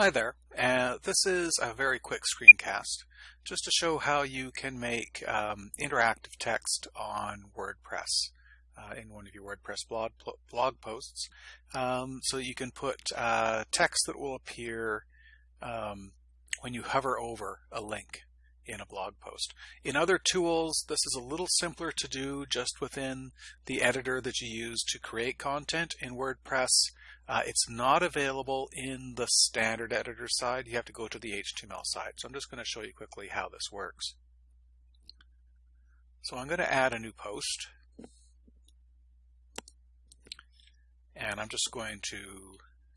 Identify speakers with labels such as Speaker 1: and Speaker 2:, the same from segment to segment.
Speaker 1: Hi there, uh, this is a very quick screencast just to show how you can make um, interactive text on WordPress uh, in one of your WordPress blog, blog posts um, so you can put uh, text that will appear um, when you hover over a link in a blog post. In other tools, this is a little simpler to do just within the editor that you use to create content in WordPress. Uh, it's not available in the standard editor side. You have to go to the HTML side. So I'm just going to show you quickly how this works. So I'm going to add a new post. And I'm just going to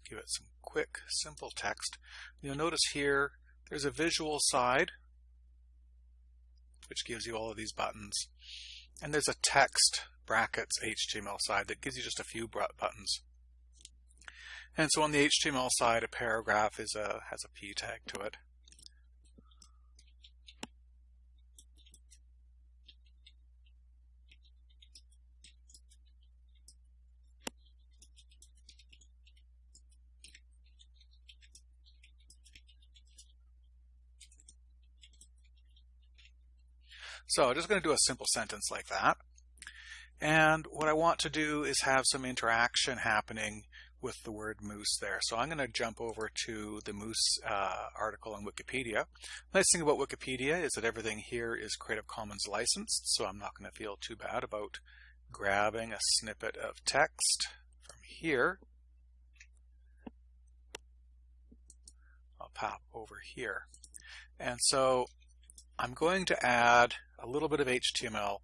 Speaker 1: give it some quick, simple text. You'll notice here there's a visual side, which gives you all of these buttons. And there's a text brackets HTML side that gives you just a few buttons. And so on the HTML side, a paragraph is a, has a p tag to it. So I'm just going to do a simple sentence like that. And what I want to do is have some interaction happening with the word moose there. So I'm going to jump over to the moose uh, article on Wikipedia. Nice thing about Wikipedia is that everything here is Creative Commons licensed, so I'm not going to feel too bad about grabbing a snippet of text from here. I'll pop over here. And so I'm going to add a little bit of HTML,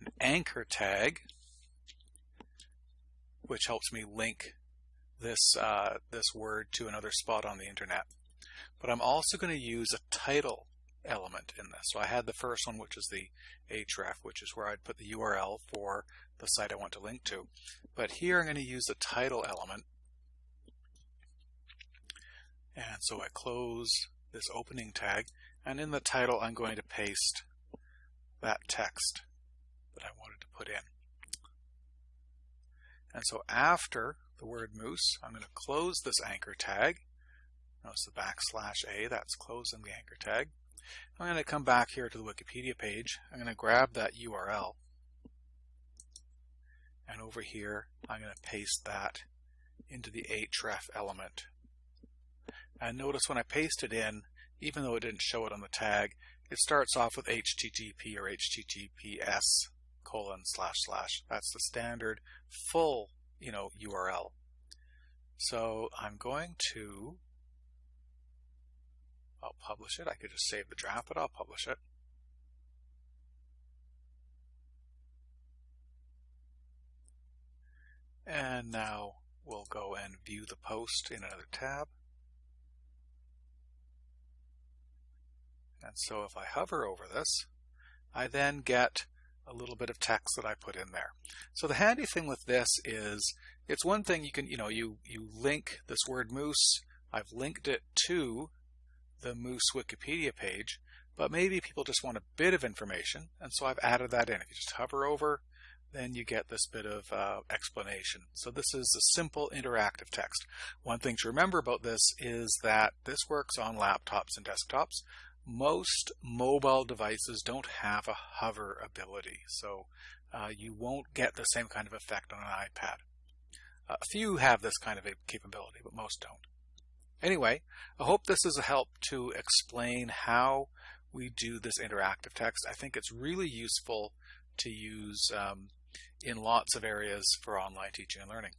Speaker 1: an anchor tag, which helps me link this, uh, this word to another spot on the internet. But I'm also going to use a title element in this. So I had the first one, which is the href, which is where I'd put the URL for the site I want to link to. But here I'm going to use the title element. And so I close this opening tag, and in the title I'm going to paste that text that I wanted to put in. And so after the word moose. I'm going to close this anchor tag. Notice the backslash A, that's closing the anchor tag. I'm going to come back here to the Wikipedia page. I'm going to grab that URL. And over here, I'm going to paste that into the href element. And notice when I paste it in, even though it didn't show it on the tag, it starts off with HTTP or HTTPS colon slash slash. That's the standard full you know, URL. So I'm going to, I'll publish it. I could just save the draft, but I'll publish it. And now we'll go and view the post in another tab. And so if I hover over this, I then get a little bit of text that I put in there. So the handy thing with this is it's one thing you can, you know, you, you link this word moose. I've linked it to the moose Wikipedia page, but maybe people just want a bit of information. And so I've added that in. If you just hover over, then you get this bit of uh, explanation. So this is a simple interactive text. One thing to remember about this is that this works on laptops and desktops most mobile devices don't have a hover ability, so uh, you won't get the same kind of effect on an iPad. Uh, a few have this kind of a capability, but most don't. Anyway, I hope this is a help to explain how we do this interactive text. I think it's really useful to use um, in lots of areas for online teaching and learning.